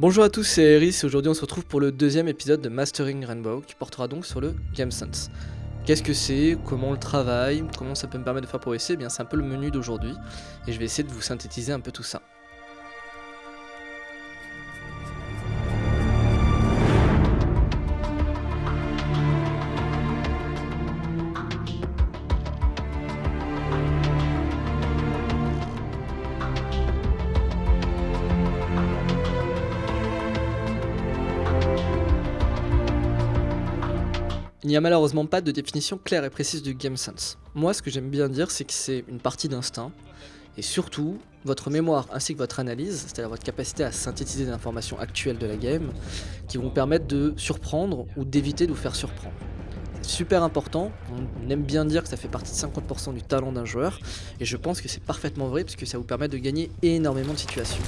Bonjour à tous, c'est Eris et aujourd'hui on se retrouve pour le deuxième épisode de Mastering Rainbow qui portera donc sur le GameSense. Qu'est-ce que c'est? Comment on le travaille? Comment ça peut me permettre de faire progresser? Eh bien c'est un peu le menu d'aujourd'hui et je vais essayer de vous synthétiser un peu tout ça. Il n'y a malheureusement pas de définition claire et précise du game sense. Moi, ce que j'aime bien dire, c'est que c'est une partie d'instinct, et surtout, votre mémoire ainsi que votre analyse, c'est-à-dire votre capacité à synthétiser des informations actuelles de la game, qui vont permettre de surprendre ou d'éviter de vous faire surprendre. C'est super important, on aime bien dire que ça fait partie de 50% du talent d'un joueur, et je pense que c'est parfaitement vrai, parce que ça vous permet de gagner énormément de situations.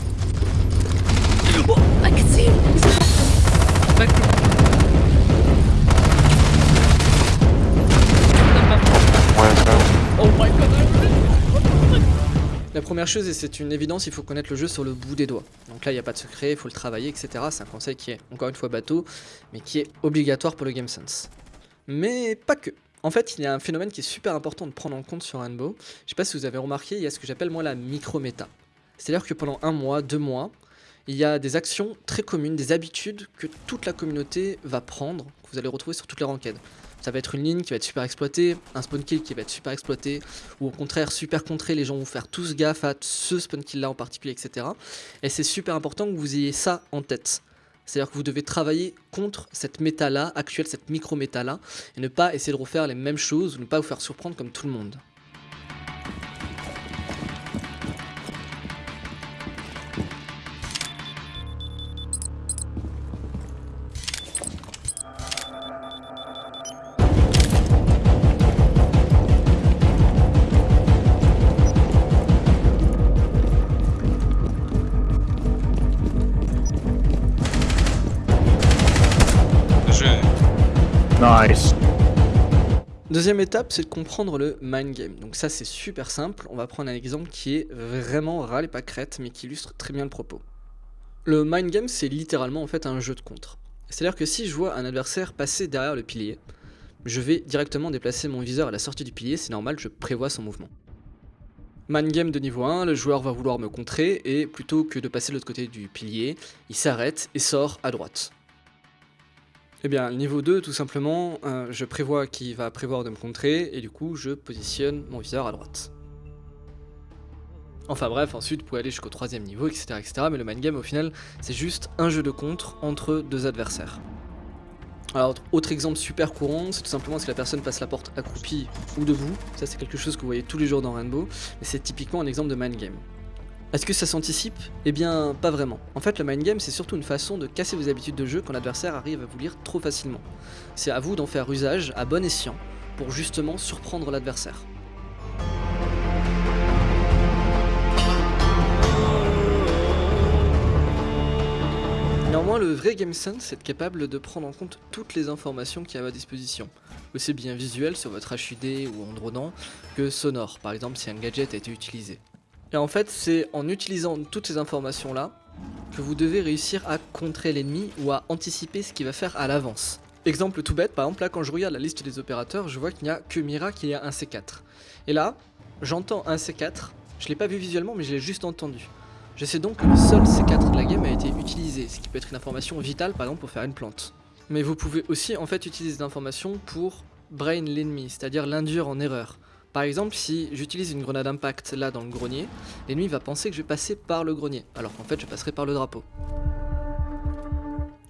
Première chose, et c'est une évidence, il faut connaître le jeu sur le bout des doigts. Donc là, il n'y a pas de secret, il faut le travailler, etc. C'est un conseil qui est, encore une fois, bateau, mais qui est obligatoire pour le Game Sense. Mais pas que. En fait, il y a un phénomène qui est super important de prendre en compte sur Rainbow. Je sais pas si vous avez remarqué, il y a ce que j'appelle moi la micro-méta. C'est-à-dire que pendant un mois, deux mois, il y a des actions très communes, des habitudes que toute la communauté va prendre, que vous allez retrouver sur toutes les ranked. Ça va être une ligne qui va être super exploitée, un spawn kill qui va être super exploité, ou au contraire super contré, les gens vont faire tous gaffe à ce spawn kill là en particulier, etc. Et c'est super important que vous ayez ça en tête. C'est-à-dire que vous devez travailler contre cette méta là, actuelle, cette micro-méta là, et ne pas essayer de refaire les mêmes choses, ou ne pas vous faire surprendre comme tout le monde. Deuxième étape, c'est de comprendre le mind game. Donc ça, c'est super simple. On va prendre un exemple qui est vraiment râle et pas crête, mais qui illustre très bien le propos. Le mind game, c'est littéralement en fait un jeu de contre. C'est-à-dire que si je vois un adversaire passer derrière le pilier, je vais directement déplacer mon viseur à la sortie du pilier, c'est normal, je prévois son mouvement. Mind game de niveau 1, le joueur va vouloir me contrer et plutôt que de passer de l'autre côté du pilier, il s'arrête et sort à droite. Eh bien, niveau 2, tout simplement, euh, je prévois qu'il va prévoir de me contrer, et du coup, je positionne mon viseur à droite. Enfin bref, ensuite, vous pouvez aller jusqu'au troisième niveau, etc., etc. Mais le mind game, au final, c'est juste un jeu de contre entre deux adversaires. Alors, autre exemple super courant, c'est tout simplement si la personne passe la porte accroupie ou debout. Ça, c'est quelque chose que vous voyez tous les jours dans Rainbow, mais c'est typiquement un exemple de mind game. Est-ce que ça s'anticipe? Eh bien, pas vraiment. En fait, le mind game, c'est surtout une façon de casser vos habitudes de jeu quand l'adversaire arrive à vous lire trop facilement. C'est à vous d'en faire usage à bon escient pour justement surprendre l'adversaire. Néanmoins, le vrai game sense, être capable de prendre en compte toutes les informations qui a à votre disposition, aussi bien visuelles sur votre HUD ou en dronant que sonore, par exemple si un gadget a été utilisé. Et en fait, c'est en utilisant toutes ces informations-là que vous devez réussir à contrer l'ennemi ou à anticiper ce qu'il va faire à l'avance. Exemple tout bête, par exemple là quand je regarde la liste des opérateurs, je vois qu'il n'y a que Mira qui a un C4. Et là, j'entends un C4, je l'ai pas vu visuellement mais je l'ai juste entendu. Je sais donc que le seul C4 de la game a été utilisé, ce qui peut être une information vitale par exemple pour faire une plante. Mais vous pouvez aussi en fait utiliser des informations pour brain l'ennemi, c'est-à-dire l'induire en erreur. Par exemple, si j'utilise une grenade impact là dans le grenier, l'ennemi va penser que je vais passer par le grenier, alors qu'en fait je passerai par le drapeau.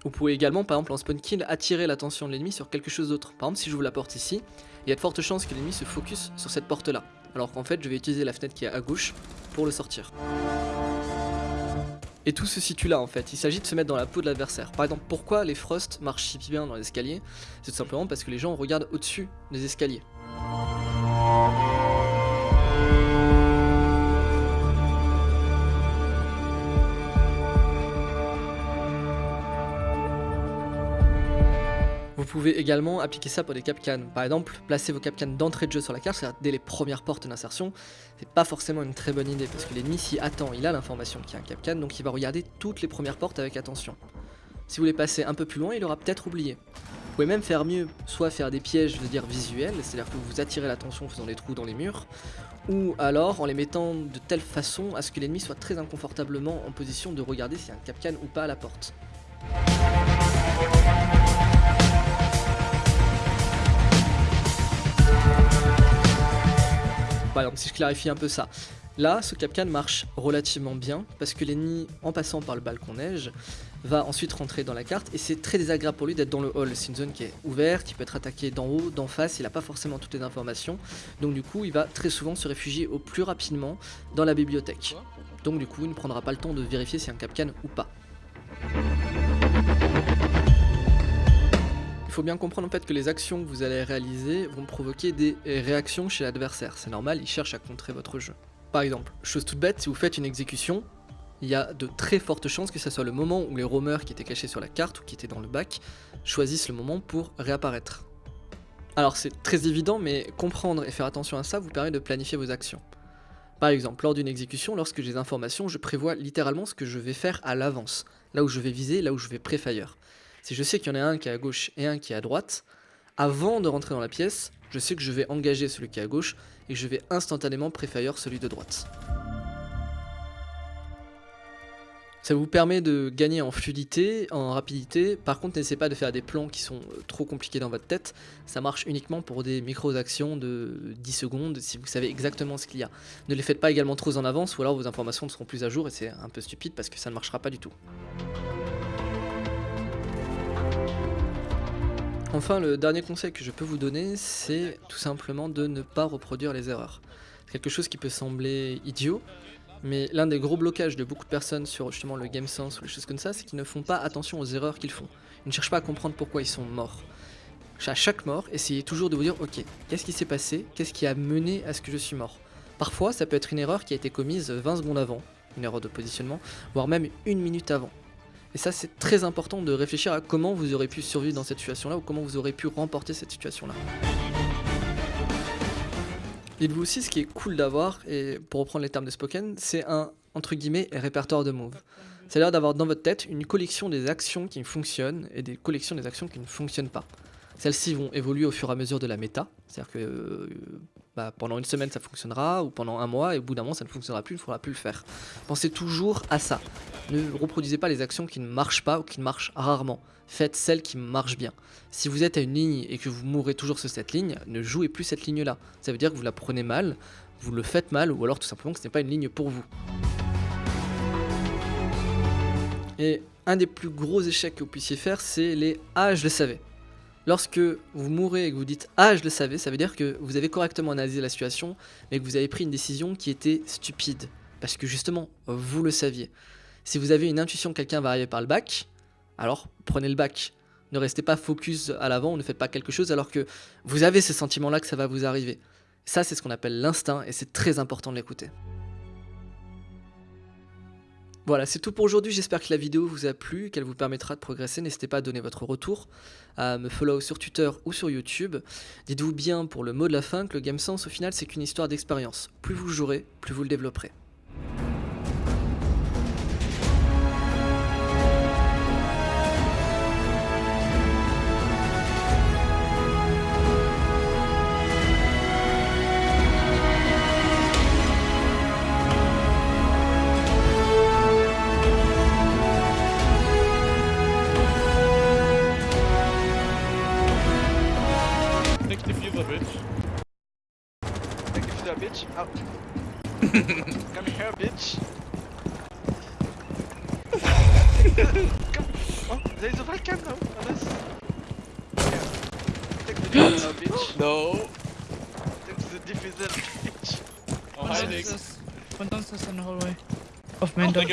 Vous pouvez également, par exemple en spawn kill, attirer l'attention de l'ennemi sur quelque chose d'autre. Par exemple, si j'ouvre la porte ici, il y a de fortes chances que l'ennemi se focus sur cette porte là, alors qu'en fait je vais utiliser la fenêtre qui est à gauche pour le sortir. Et tout se situe là en fait, il s'agit de se mettre dans la peau de l'adversaire. Par exemple, pourquoi les Frost marchent si bien dans l'escalier? C'est tout simplement parce que les gens regardent au-dessus des escaliers. Vous pouvez également appliquer ça pour des capcans. Par exemple, placer vos capcans d'entrée de jeu sur la carte, c'est-à-dire dès les premières portes d'insertion, c'est pas forcément une très bonne idée parce que l'ennemi s'y attend, il a l'information qu'il y a un capcan, donc il va regarder toutes les premières portes avec attention. Si vous les passez un peu plus loin, il aura peut-être oublié. Vous pouvez même faire mieux, soit faire des pièges, je veux dire visuels, c'est-à-dire que vous attirez l'attention en faisant des trous dans les murs, ou alors en les mettant de telle façon à ce que l'ennemi soit très inconfortablement en position de regarder s'il y a un capcan ou pas à la porte. Par exemple, si je clarifie un peu ça, Là, ce capcan marche relativement bien parce que l'ennemi, en passant par le balcon neige, va ensuite rentrer dans la carte et c'est très désagréable pour lui d'être dans le hall. C'est une zone qui est ouverte, il peut être attaqué d'en haut, d'en face, il n'a pas forcément toutes les informations. Donc du coup, il va très souvent se réfugier au plus rapidement dans la bibliothèque. Donc du coup, il ne prendra pas le temps de vérifier si un capcan ou pas. Il faut bien comprendre en fait que les actions que vous allez réaliser vont provoquer des réactions chez l'adversaire. C'est normal, il cherche à contrer votre jeu. Par exemple, chose toute bête, si vous faites une exécution, il y a de très fortes chances que ce soit le moment où les roamers qui étaient cachés sur la carte ou qui étaient dans le bac choisissent le moment pour réapparaître. Alors c'est très évident, mais comprendre et faire attention à ça vous permet de planifier vos actions. Par exemple, lors d'une exécution, lorsque j'ai des informations, je prévois littéralement ce que je vais faire à l'avance, là où je vais viser, là où je vais pré-fire. Si je sais qu'il y en a un qui est à gauche et un qui est à droite, avant de rentrer dans la pièce, je sais que je vais engager celui qui est à gauche et je vais instantanément préfire celui de droite. Ça vous permet de gagner en fluidité, en rapidité. Par contre, n'essayez pas de faire des plans qui sont euh, trop compliqués dans votre tête. Ça marche uniquement pour des micro-actions de 10 secondes, si vous savez exactement ce qu'il y a. Ne les faites pas également trop en avance, ou alors vos informations ne seront plus à jour, et c'est un peu stupide parce que ça ne marchera pas du tout. Enfin, le dernier conseil que je peux vous donner, c'est tout simplement de ne pas reproduire les erreurs. C'est quelque chose qui peut sembler idiot, mais l'un des gros blocages de beaucoup de personnes sur justement le game sense ou les choses comme ça, c'est qu'ils ne font pas attention aux erreurs qu'ils font. Ils ne cherchent pas à comprendre pourquoi ils sont morts. À chaque mort, essayez toujours de vous dire, ok, qu'est-ce qui s'est passé? Qu'est-ce qui a mené à ce que je suis mort? Parfois, ça peut être une erreur qui a été commise 20 secondes avant, une erreur de positionnement, voire même une minute avant. Et ça, c'est très important de réfléchir à comment vous aurez pu survivre dans cette situation-là ou comment vous aurez pu remporter cette situation-là. Dites-vous aussi, ce qui est cool d'avoir, et pour reprendre les termes de Spoken, c'est un, entre guillemets, répertoire de moves. C'est-à-dire d'avoir dans votre tête une collection des actions qui fonctionnent et des collections des actions qui ne fonctionnent pas. Celles-ci vont évoluer au fur et à mesure de la méta, c'est-à-dire que euh, bah, pendant une semaine ça fonctionnera, ou pendant un mois, et au bout d'un moment ça ne fonctionnera plus, il ne faudra plus le faire. Pensez toujours à ça. Ne reproduisez pas les actions qui ne marchent pas ou qui marchent rarement. Faites celles qui marchent bien. Si vous êtes à une ligne et que vous mourrez toujours sur cette ligne, ne jouez plus cette ligne-là. Ça veut dire que vous la prenez mal, vous le faites mal, ou alors tout simplement que ce n'est pas une ligne pour vous. Et un des plus gros échecs que vous puissiez faire, c'est les « Ah, je le savais ». Lorsque vous mourrez et que vous dites « Ah, je le savais », ça veut dire que vous avez correctement analysé la situation, mais que vous avez pris une décision qui était stupide. Parce que justement, vous le saviez. Si vous avez une intuition que quelqu'un va arriver par le bac, alors prenez le bac. Ne restez pas focus à l'avant, ne faites pas quelque chose alors que vous avez ce sentiment-là que ça va vous arriver. Ça, c'est ce qu'on appelle l'instinct et c'est très important de l'écouter. Voilà, c'est tout pour aujourd'hui. J'espère que la vidéo vous a plu, qu'elle vous permettra de progresser. N'hésitez pas à donner votre retour, à me follow sur Twitter ou sur YouTube. Dites-vous bien pour le mot de la fin que le game sense au final c'est qu'une histoire d'expérience. Plus vous jouerez, plus vous le développerez. Oh, there's a webcam now on us. Take the now, bitch. No. Take the diffuser, bitch. Oh, hiding. Von uns ist in the hallway. Auf main door.